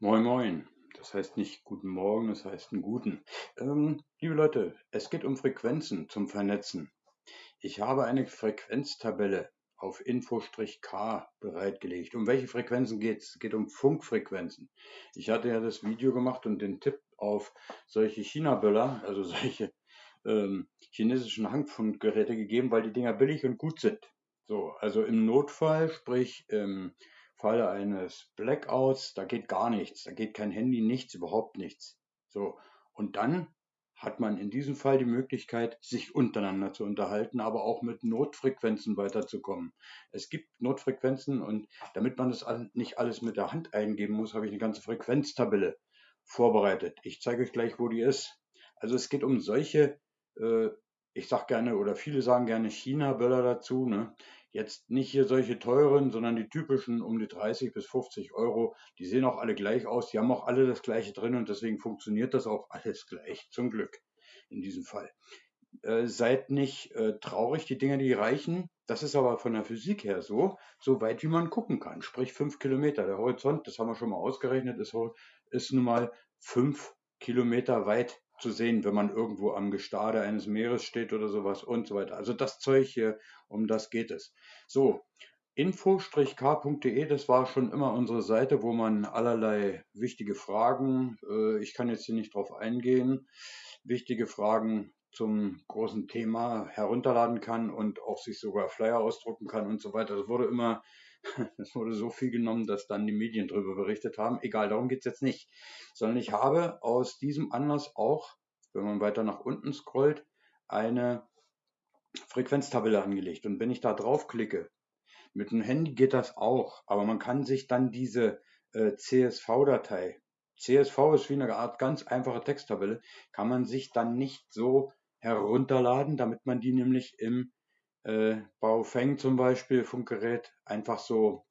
Moin Moin. Das heißt nicht guten Morgen, das heißt einen guten. Ähm, liebe Leute, es geht um Frequenzen zum Vernetzen. Ich habe eine Frequenztabelle auf Info-K bereitgelegt. Um welche Frequenzen geht es? Es geht um Funkfrequenzen. Ich hatte ja das Video gemacht und den Tipp auf solche China-Böller, also solche ähm, chinesischen Handfunkgeräte gegeben, weil die Dinger billig und gut sind. So, also im Notfall, sprich im Falle eines Blackouts, da geht gar nichts, da geht kein Handy, nichts, überhaupt nichts. So, und dann hat man in diesem Fall die Möglichkeit, sich untereinander zu unterhalten, aber auch mit Notfrequenzen weiterzukommen. Es gibt Notfrequenzen und damit man das nicht alles mit der Hand eingeben muss, habe ich eine ganze Frequenztabelle vorbereitet. Ich zeige euch gleich, wo die ist. Also es geht um solche, äh, ich sage gerne oder viele sagen gerne China-Böller dazu. Ne? Jetzt nicht hier solche teuren, sondern die typischen um die 30 bis 50 Euro. Die sehen auch alle gleich aus. Die haben auch alle das gleiche drin und deswegen funktioniert das auch alles gleich. Zum Glück in diesem Fall. Äh, seid nicht äh, traurig, die Dinger, die reichen. Das ist aber von der Physik her so, so weit wie man gucken kann. Sprich fünf Kilometer. Der Horizont, das haben wir schon mal ausgerechnet, ist, ist nun mal fünf Kilometer weit zu sehen, wenn man irgendwo am Gestade eines Meeres steht oder sowas und so weiter. Also das Zeug hier, um das geht es. So, info-k.de, das war schon immer unsere Seite, wo man allerlei wichtige Fragen, äh, ich kann jetzt hier nicht drauf eingehen, wichtige Fragen zum großen Thema herunterladen kann und auch sich sogar Flyer ausdrucken kann und so weiter. Das wurde immer es wurde so viel genommen, dass dann die Medien darüber berichtet haben. Egal, darum geht es jetzt nicht. Sondern ich habe aus diesem Anlass auch, wenn man weiter nach unten scrollt, eine Frequenztabelle angelegt. Und wenn ich da draufklicke, mit dem Handy geht das auch, aber man kann sich dann diese äh, CSV-Datei, CSV ist wie eine Art ganz einfache Texttabelle, kann man sich dann nicht so herunterladen, damit man die nämlich im äh, Baofeng zum Beispiel Funkgerät einfach so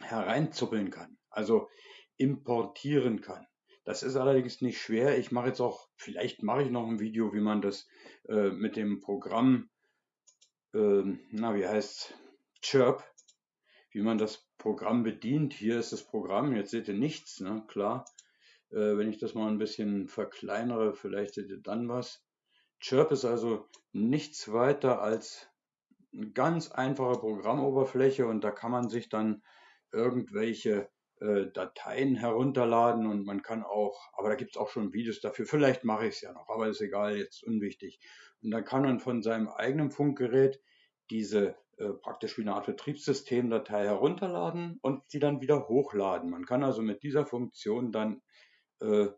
hereinzuppeln kann, also importieren kann. Das ist allerdings nicht schwer. Ich mache jetzt auch, vielleicht mache ich noch ein Video, wie man das äh, mit dem Programm, äh, na wie heißt Chirp, wie man das Programm bedient. Hier ist das Programm, jetzt seht ihr nichts, ne? klar. Äh, wenn ich das mal ein bisschen verkleinere, vielleicht seht ihr dann was. Chirp ist also nichts weiter als eine ganz einfache Programmoberfläche und da kann man sich dann irgendwelche äh, Dateien herunterladen und man kann auch, aber da gibt es auch schon Videos dafür, vielleicht mache ich es ja noch, aber ist egal, jetzt unwichtig. Und dann kann man von seinem eigenen Funkgerät diese äh, praktisch wie eine Art Betriebssystemdatei herunterladen und sie dann wieder hochladen. Man kann also mit dieser Funktion dann äh,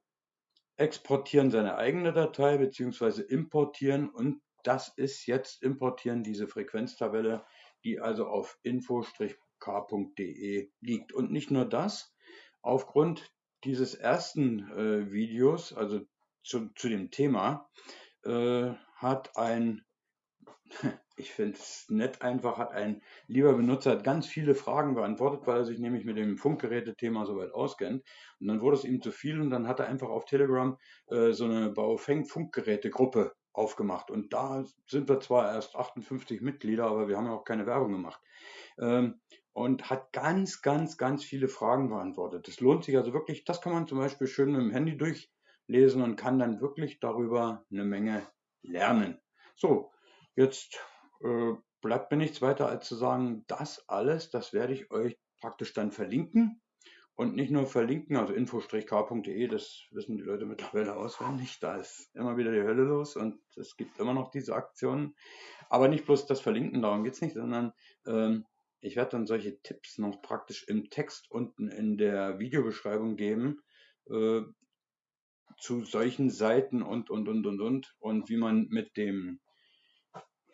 exportieren seine eigene Datei beziehungsweise importieren und das ist jetzt importieren diese Frequenztabelle, die also auf info-k.de liegt. Und nicht nur das, aufgrund dieses ersten äh, Videos, also zu, zu dem Thema, äh, hat ein, ich finde es nett einfach, hat ein lieber Benutzer hat ganz viele Fragen beantwortet, weil er sich nämlich mit dem Funkgerätethema soweit auskennt. Und dann wurde es ihm zu viel und dann hat er einfach auf Telegram äh, so eine Baofeng-Funkgerätegruppe aufgemacht. Und da sind wir zwar erst 58 Mitglieder, aber wir haben auch keine Werbung gemacht. Ähm, und hat ganz, ganz, ganz viele Fragen beantwortet. Das lohnt sich also wirklich. Das kann man zum Beispiel schön mit dem Handy durchlesen und kann dann wirklich darüber eine Menge lernen. So, jetzt äh, bleibt mir nichts weiter als zu sagen, das alles, das werde ich euch praktisch dann verlinken und nicht nur verlinken, also info-k.de, das wissen die Leute mittlerweile auswendig. Da ist immer wieder die Hölle los und es gibt immer noch diese Aktionen. Aber nicht bloß das Verlinken, darum geht es nicht, sondern ähm, ich werde dann solche Tipps noch praktisch im Text unten in der Videobeschreibung geben äh, zu solchen Seiten und, und, und, und, und. Und wie man mit dem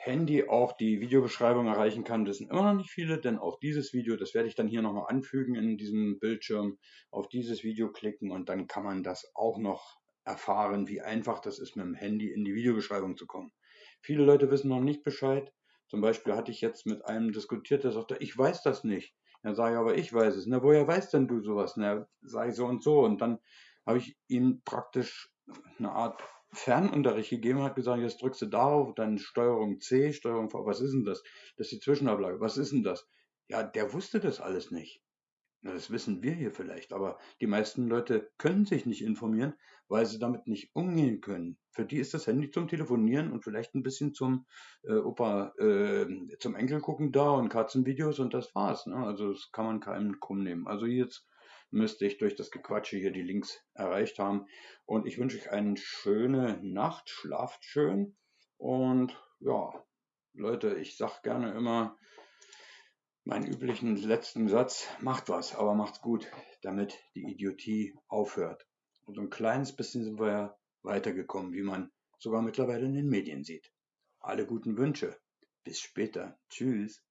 Handy auch die Videobeschreibung erreichen kann, wissen immer noch nicht viele, denn auch dieses Video, das werde ich dann hier nochmal anfügen in diesem Bildschirm, auf dieses Video klicken und dann kann man das auch noch erfahren, wie einfach das ist, mit dem Handy in die Videobeschreibung zu kommen. Viele Leute wissen noch nicht Bescheid. Zum Beispiel hatte ich jetzt mit einem diskutiert, der sagte, ich weiß das nicht. Dann sage ich, aber ich weiß es. Na, woher weißt denn du sowas? Na, sage ich so und so. Und dann habe ich ihm praktisch eine Art Fernunterricht gegeben hat, gesagt, jetzt drückst du darauf, dann Steuerung C, Steuerung V, was ist denn das? Das ist die Zwischenablage, was ist denn das? Ja, der wusste das alles nicht. Na, das wissen wir hier vielleicht, aber die meisten Leute können sich nicht informieren, weil sie damit nicht umgehen können. Für die ist das Handy zum Telefonieren und vielleicht ein bisschen zum äh, Opa, äh, zum Enkel gucken da und Katzenvideos und das war's. Ne? Also das kann man keinem krumm nehmen. Also jetzt müsste ich durch das Gequatsche hier die Links erreicht haben. Und ich wünsche euch eine schöne Nacht, schlaft schön und ja, Leute, ich sag gerne immer, meinen üblichen letzten Satz, macht was, aber macht's gut, damit die Idiotie aufhört. Und so ein kleines bisschen sind wir ja weitergekommen, wie man sogar mittlerweile in den Medien sieht. Alle guten Wünsche. Bis später. Tschüss.